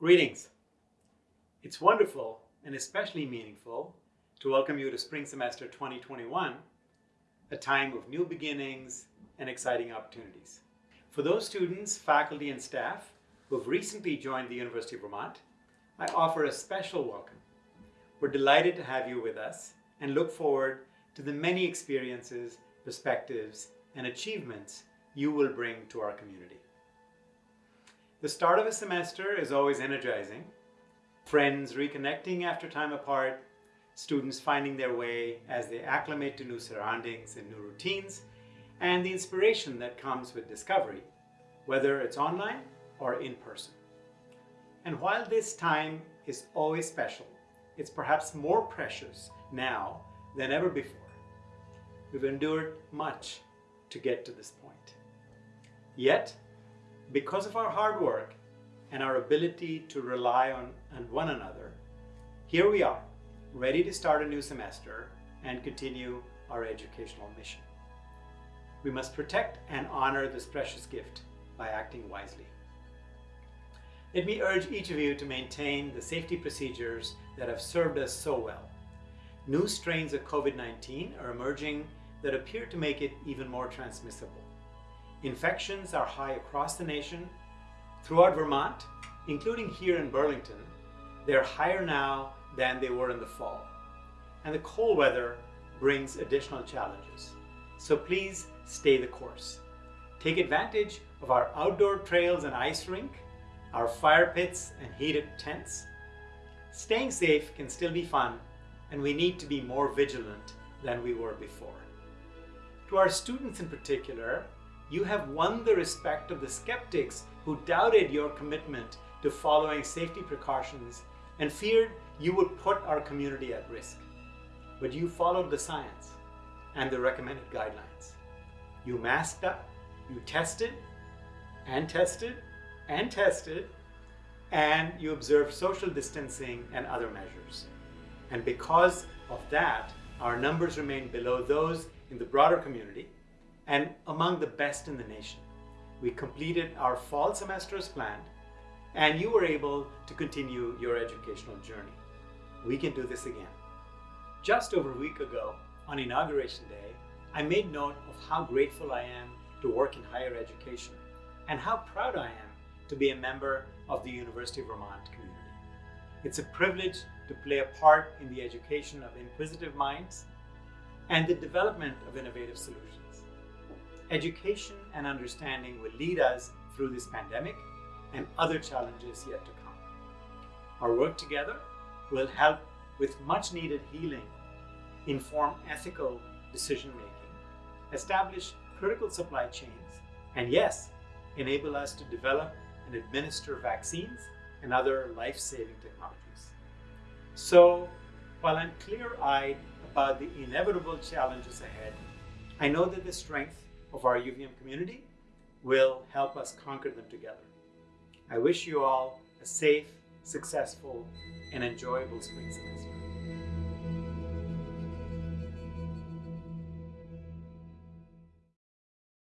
Greetings. It's wonderful and especially meaningful to welcome you to spring semester 2021, a time of new beginnings and exciting opportunities. For those students, faculty, and staff who have recently joined the University of Vermont, I offer a special welcome. We're delighted to have you with us and look forward to the many experiences, perspectives, and achievements you will bring to our community. The start of a semester is always energizing. Friends reconnecting after time apart, students finding their way as they acclimate to new surroundings and new routines, and the inspiration that comes with discovery, whether it's online or in person. And while this time is always special, it's perhaps more precious now than ever before. We've endured much to get to this point. Yet, because of our hard work and our ability to rely on, on one another, here we are, ready to start a new semester and continue our educational mission. We must protect and honor this precious gift by acting wisely. Let me urge each of you to maintain the safety procedures that have served us so well. New strains of COVID-19 are emerging that appear to make it even more transmissible. Infections are high across the nation. Throughout Vermont, including here in Burlington, they're higher now than they were in the fall. And the cold weather brings additional challenges. So please stay the course. Take advantage of our outdoor trails and ice rink, our fire pits and heated tents. Staying safe can still be fun, and we need to be more vigilant than we were before. To our students in particular, you have won the respect of the skeptics who doubted your commitment to following safety precautions and feared you would put our community at risk. But you followed the science and the recommended guidelines. You masked up, you tested and tested and tested, and you observed social distancing and other measures. And because of that, our numbers remain below those in the broader community and among the best in the nation. We completed our fall semester as planned, and you were able to continue your educational journey. We can do this again. Just over a week ago, on Inauguration Day, I made note of how grateful I am to work in higher education and how proud I am to be a member of the University of Vermont community. It's a privilege to play a part in the education of inquisitive minds and the development of innovative solutions. Education and understanding will lead us through this pandemic and other challenges yet to come. Our work together will help with much needed healing, inform ethical decision making, establish critical supply chains, and yes, enable us to develop and administer vaccines and other life-saving technologies. So, while I'm clear-eyed about the inevitable challenges ahead, I know that the strength of our UVM community will help us conquer them together. I wish you all a safe, successful, and enjoyable spring semester.